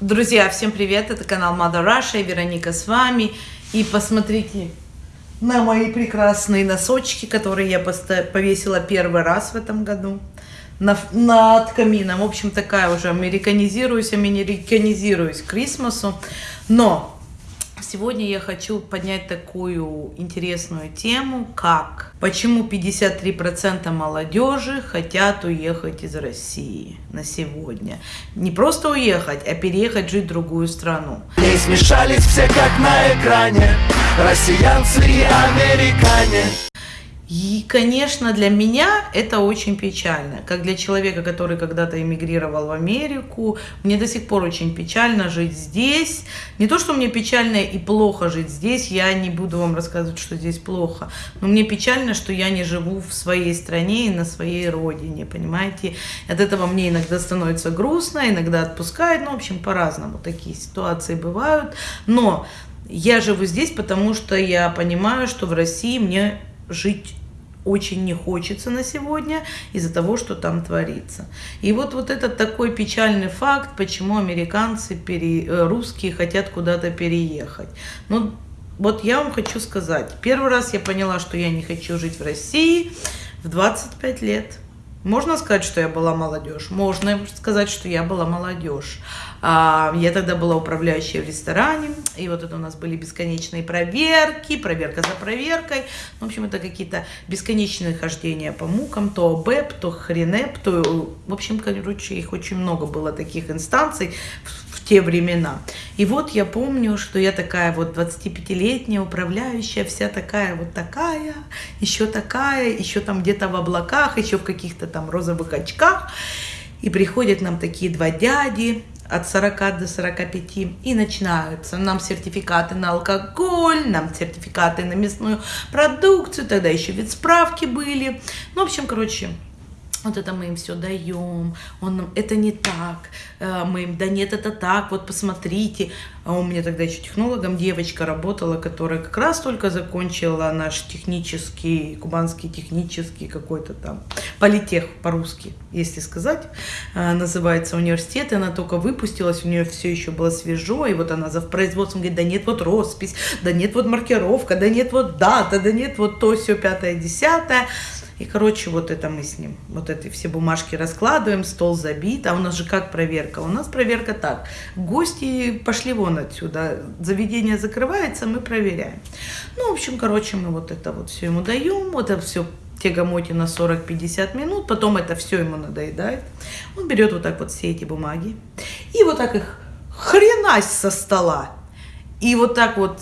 Друзья, всем привет! Это канал Mother Russia, Вероника с вами. И посмотрите на мои прекрасные носочки, которые я повесила первый раз в этом году на, над камином. В общем, такая уже американизируюсь, американизируюсь к Крисмасу. Но Сегодня я хочу поднять такую интересную тему, как почему 53% молодежи хотят уехать из России на сегодня. Не просто уехать, а переехать жить в другую страну. Не смешались все как на экране, россиянцы и американе. И, конечно, для меня это очень печально. Как для человека, который когда-то эмигрировал в Америку, мне до сих пор очень печально жить здесь. Не то, что мне печально и плохо жить здесь, я не буду вам рассказывать, что здесь плохо. Но мне печально, что я не живу в своей стране и на своей родине, понимаете? От этого мне иногда становится грустно, иногда отпускает, ну, в общем, по-разному такие ситуации бывают. Но я живу здесь, потому что я понимаю, что в России мне жить очень не хочется на сегодня из-за того, что там творится. И вот, вот этот такой печальный факт, почему американцы, пере, э, русские хотят куда-то переехать. Ну, вот я вам хочу сказать, первый раз я поняла, что я не хочу жить в России в 25 лет. Можно сказать, что я была молодежь? Можно сказать, что я была молодежь. А, я тогда была управляющей в ресторане, и вот это у нас были бесконечные проверки, проверка за проверкой. В общем, это какие-то бесконечные хождения по мукам, то БЭП, то хренеп, то, в общем, короче, их очень много было таких инстанций те времена. И вот я помню, что я такая вот 25-летняя управляющая, вся такая вот такая, еще такая, еще там где-то в облаках, еще в каких-то там розовых очках. И приходят нам такие два дяди, от 40 до 45 и начинаются. Нам сертификаты на алкоголь, нам сертификаты на мясную продукцию, тогда еще вид справки были. Ну, в общем, короче, вот это мы им все даем, он нам, это не так, э, мы им, да нет, это так, вот посмотрите. А у меня тогда еще технологом девочка работала, которая как раз только закончила наш технический, кубанский технический какой-то там, политех по-русски, если сказать, э, называется университет, и она только выпустилась, у нее все еще было свежо, и вот она за производством говорит, да нет, вот роспись, да нет, вот маркировка, да нет, вот дата, да нет, вот то, все, пятое, десятое. И, короче, вот это мы с ним, вот эти все бумажки раскладываем, стол забит. А у нас же как проверка? У нас проверка так. Гости пошли вон отсюда. Заведение закрывается, мы проверяем. Ну, в общем, короче, мы вот это вот все ему даем. Вот это все тягомоте на 40-50 минут, потом это все ему надоедает. Он берет вот так вот все эти бумаги и вот так их хренась со стола. И вот так вот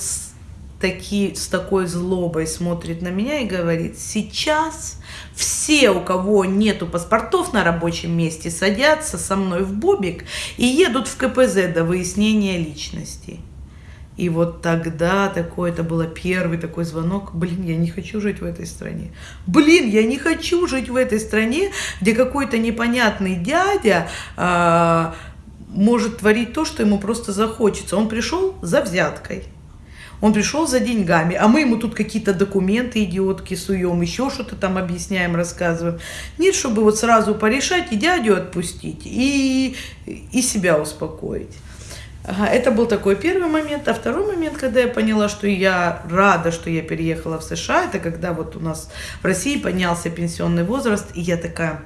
таки, с такой злобой смотрит на меня и говорит, сейчас все, у кого нету паспортов на рабочем месте, садятся со мной в бобик и едут в КПЗ до выяснения личности. И вот тогда такой, это было первый такой звонок, блин, я не хочу жить в этой стране. Блин, я не хочу жить в этой стране, где какой-то непонятный дядя э, может творить то, что ему просто захочется. Он пришел за взяткой. Он пришел за деньгами, а мы ему тут какие-то документы идиотки суем, еще что-то там объясняем, рассказываем. Нет, чтобы вот сразу порешать и дядю отпустить, и, и себя успокоить. Это был такой первый момент. А второй момент, когда я поняла, что я рада, что я переехала в США, это когда вот у нас в России поднялся пенсионный возраст, и я такая,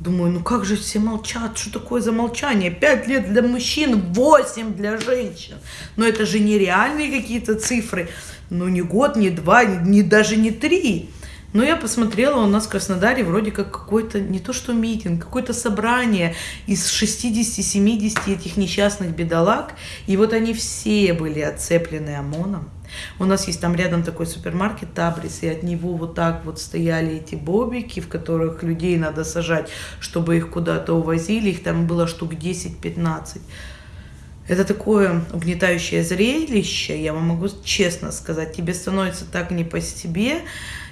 Думаю, ну как же все молчат, что такое за молчание? Пять лет для мужчин, восемь для женщин. Но это же нереальные какие-то цифры. Ну не год, не два, не, даже не три. Но я посмотрела, у нас в Краснодаре вроде как какой-то, не то что митинг, какое-то собрание из 60-70 этих несчастных бедолаг. И вот они все были отцеплены ОМОНом. У нас есть там рядом такой супермаркет Табрис, и от него вот так вот стояли эти бобики, в которых людей надо сажать, чтобы их куда-то увозили. Их там было штук 10-15. Это такое угнетающее зрелище, я вам могу честно сказать. Тебе становится так не по себе,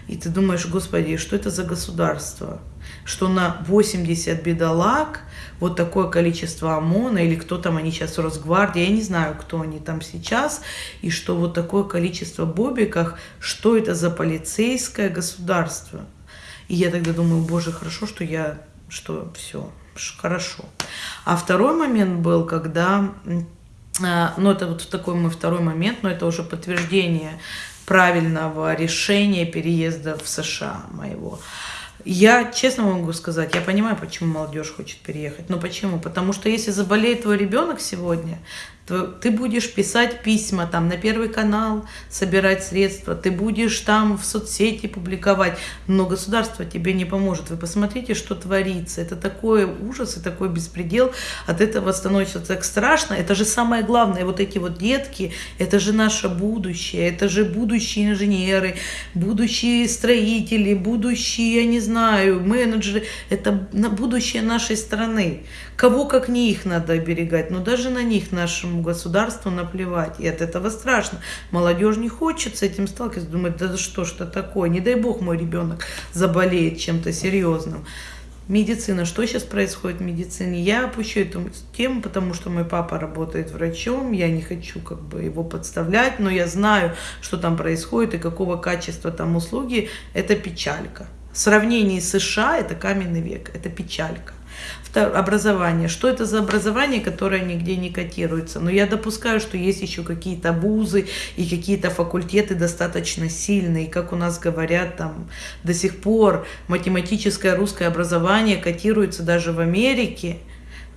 и ты думаешь, господи, что это за государство? Что на 80 бедолаг вот такое количество ОМОНа, или кто там они сейчас, Росгвардия, я не знаю, кто они там сейчас, и что вот такое количество бобиков, что это за полицейское государство? И я тогда думаю, боже, хорошо, что я, что все, Хорошо. А второй момент был, когда, а, ну это вот такой мой второй момент, но это уже подтверждение правильного решения переезда в США моего. Я честно могу сказать, я понимаю, почему молодежь хочет переехать. Но почему? Потому что если заболеет твой ребенок сегодня, ты будешь писать письма там на Первый канал, собирать средства, ты будешь там в соцсети публиковать, но государство тебе не поможет. Вы посмотрите, что творится. Это такой ужас и такой беспредел. От этого становится так страшно. Это же самое главное. Вот эти вот детки, это же наше будущее, это же будущие инженеры, будущие строители, будущие, я не знаю, менеджеры. Это будущее нашей страны. Кого как не их надо оберегать, но даже на них нашему государству наплевать. И от этого страшно. Молодежь не хочет с этим сталкиваться, думает, да что что такое, не дай бог мой ребенок заболеет чем-то серьезным. Медицина. Что сейчас происходит в медицине? Я опущу эту тему, потому что мой папа работает врачом. Я не хочу как бы его подставлять, но я знаю, что там происходит и какого качества там услуги. Это печалька. В сравнении с США это каменный век. Это печалька образование. Что это за образование, которое нигде не котируется? Но я допускаю, что есть еще какие-то бузы и какие-то факультеты достаточно сильные. Как у нас говорят, там до сих пор математическое русское образование котируется даже в Америке.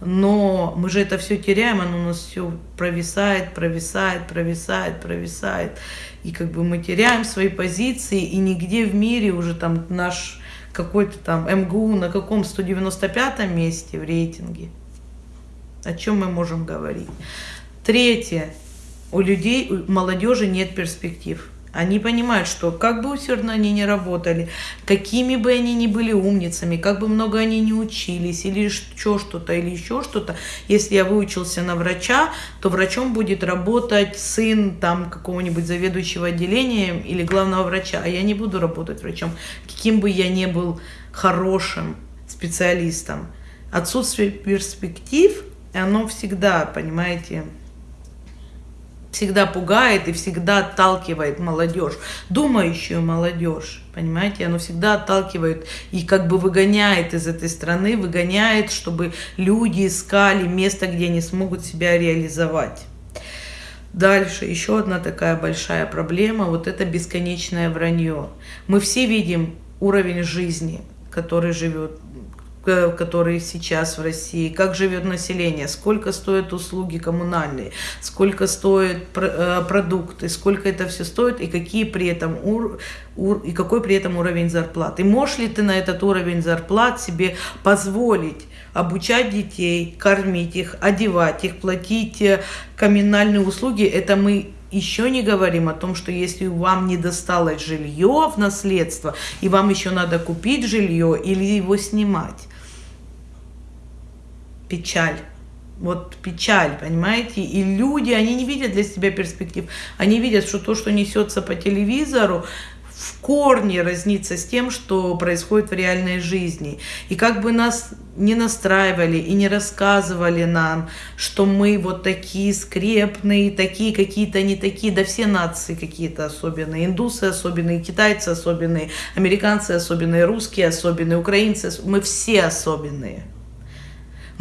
Но мы же это все теряем, оно у нас все провисает, провисает, провисает, провисает. И как бы мы теряем свои позиции, и нигде в мире уже там наш какой-то там МГУ на каком 195 месте в рейтинге. О чем мы можем говорить? Третье. У людей, у молодежи нет перспектив. Они понимают, что как бы усердно они не работали, какими бы они ни были умницами, как бы много они не учились, или еще что-то, или еще что-то, если я выучился на врача, то врачом будет работать сын там какого-нибудь заведующего отделением или главного врача, а я не буду работать врачом, каким бы я ни был хорошим специалистом. Отсутствие перспектив, оно всегда, понимаете, всегда пугает и всегда отталкивает молодежь, думающую молодежь, понимаете, оно всегда отталкивает и как бы выгоняет из этой страны, выгоняет, чтобы люди искали место, где они смогут себя реализовать. Дальше, еще одна такая большая проблема, вот это бесконечное вранье. Мы все видим уровень жизни, который живет которые сейчас в России, как живет население, сколько стоят услуги коммунальные, сколько стоят э, продукты, сколько это все стоит? И какие при этом ур, ур, и какой при этом уровень зарплат. И можешь ли ты на этот уровень зарплат себе позволить обучать детей, кормить их, одевать их, платить э, коммунальные услуги, это мы еще не говорим о том, что если вам не досталось жилье в наследство, и вам еще надо купить жилье или его снимать, печаль. Вот печаль, понимаете? И люди, они не видят для себя перспектив. Они видят, что то, что несется по телевизору, в корне разнится с тем, что происходит в реальной жизни. И как бы нас не настраивали и не рассказывали нам, что мы вот такие скрепные, такие какие-то не такие, да все нации какие-то особенные, индусы особенные, китайцы особенные, американцы особенные, русские особенные, украинцы, мы все особенные.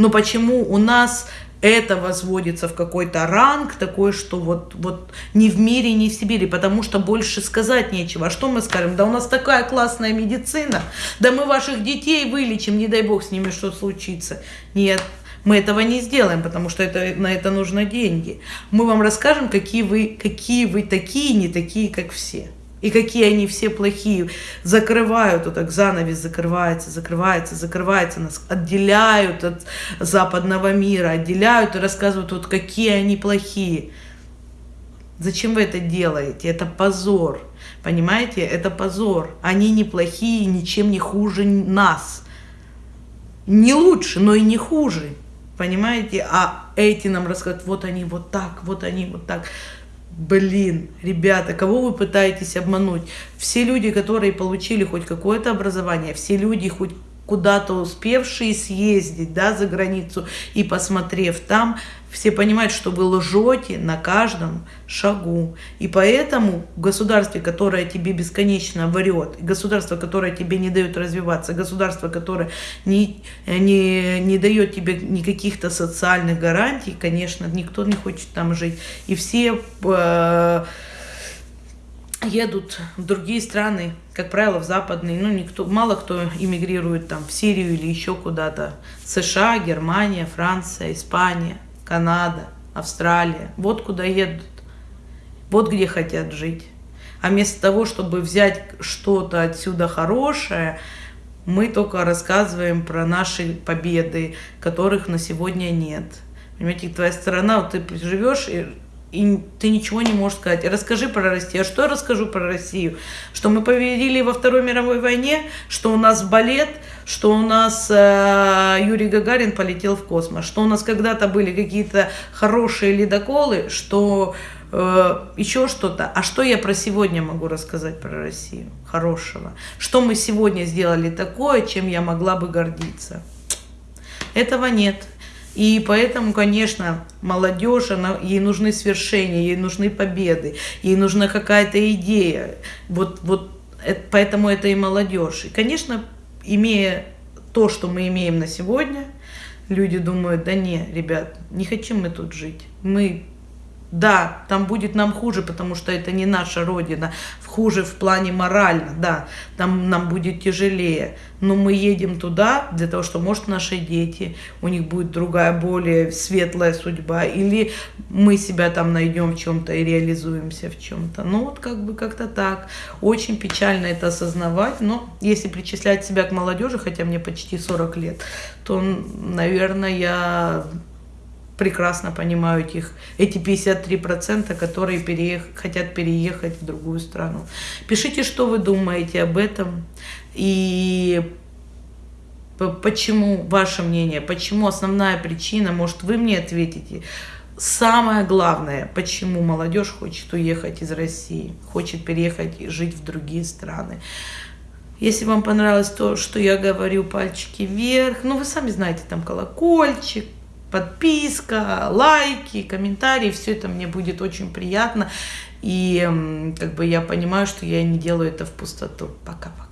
Но почему у нас это возводится в какой-то ранг такой, что вот, вот ни в мире, ни в Сибири, потому что больше сказать нечего. А что мы скажем? Да у нас такая классная медицина, да мы ваших детей вылечим, не дай бог с ними что случится. Нет, мы этого не сделаем, потому что это, на это нужны деньги. Мы вам расскажем, какие вы, какие вы такие, не такие, как все. И какие они все плохие. Закрывают, вот так занавес закрывается, закрывается, закрывается, нас отделяют от западного мира, отделяют и рассказывают, вот какие они плохие. Зачем вы это делаете? Это позор. Понимаете? Это позор. Они не плохие, ничем не хуже нас. Не лучше, но и не хуже. Понимаете? А эти нам рассказывают, вот они вот так, вот они вот так. Блин, ребята, кого вы пытаетесь обмануть? Все люди, которые получили хоть какое-то образование, все люди хоть куда-то успевшие съездить, да, за границу и посмотрев там, все понимают, что вы лжете на каждом шагу. И поэтому в государстве, которое тебе бесконечно врет, государство, которое тебе не дает развиваться, государство, которое не, не, не дает тебе никаких-то социальных гарантий, конечно, никто не хочет там жить. И все э, едут в другие страны, как правило, в западные. Ну, никто, мало кто иммигрирует там в Сирию или еще куда-то. США, Германия, Франция, Испания, Канада, Австралия. Вот куда едут. Вот где хотят жить. А вместо того, чтобы взять что-то отсюда хорошее, мы только рассказываем про наши победы, которых на сегодня нет. Понимаете, твоя страна, вот ты живешь и и ты ничего не можешь сказать. Расскажи про Россию. А что я расскажу про Россию? Что мы победили во Второй мировой войне, что у нас балет, что у нас э, Юрий Гагарин полетел в космос, что у нас когда-то были какие-то хорошие ледоколы, что э, еще что-то. А что я про сегодня могу рассказать про Россию хорошего? Что мы сегодня сделали такое, чем я могла бы гордиться? Этого нет. И поэтому, конечно, молодежь, она, ей нужны свершения, ей нужны победы, ей нужна какая-то идея. Вот, вот это, поэтому это и молодежь. И, конечно, имея то, что мы имеем на сегодня, люди думают, да не, ребят, не хотим мы тут жить. Мы да, там будет нам хуже, потому что это не наша родина. Хуже в плане морально, да, там нам будет тяжелее. Но мы едем туда для того, что, может, наши дети, у них будет другая, более светлая судьба. Или мы себя там найдем в чем-то и реализуемся в чем-то. Ну, вот как бы как-то так. Очень печально это осознавать. Но если причислять себя к молодежи, хотя мне почти 40 лет, то, наверное, я прекрасно понимаю этих, эти 53%, которые переех, хотят переехать в другую страну. Пишите, что вы думаете об этом и почему, ваше мнение, почему основная причина, может вы мне ответите, самое главное, почему молодежь хочет уехать из России, хочет переехать и жить в другие страны. Если вам понравилось то, что я говорю, пальчики вверх. Ну, вы сами знаете, там колокольчик, подписка, лайки, комментарии, все это мне будет очень приятно. И как бы я понимаю, что я не делаю это в пустоту. Пока-пока.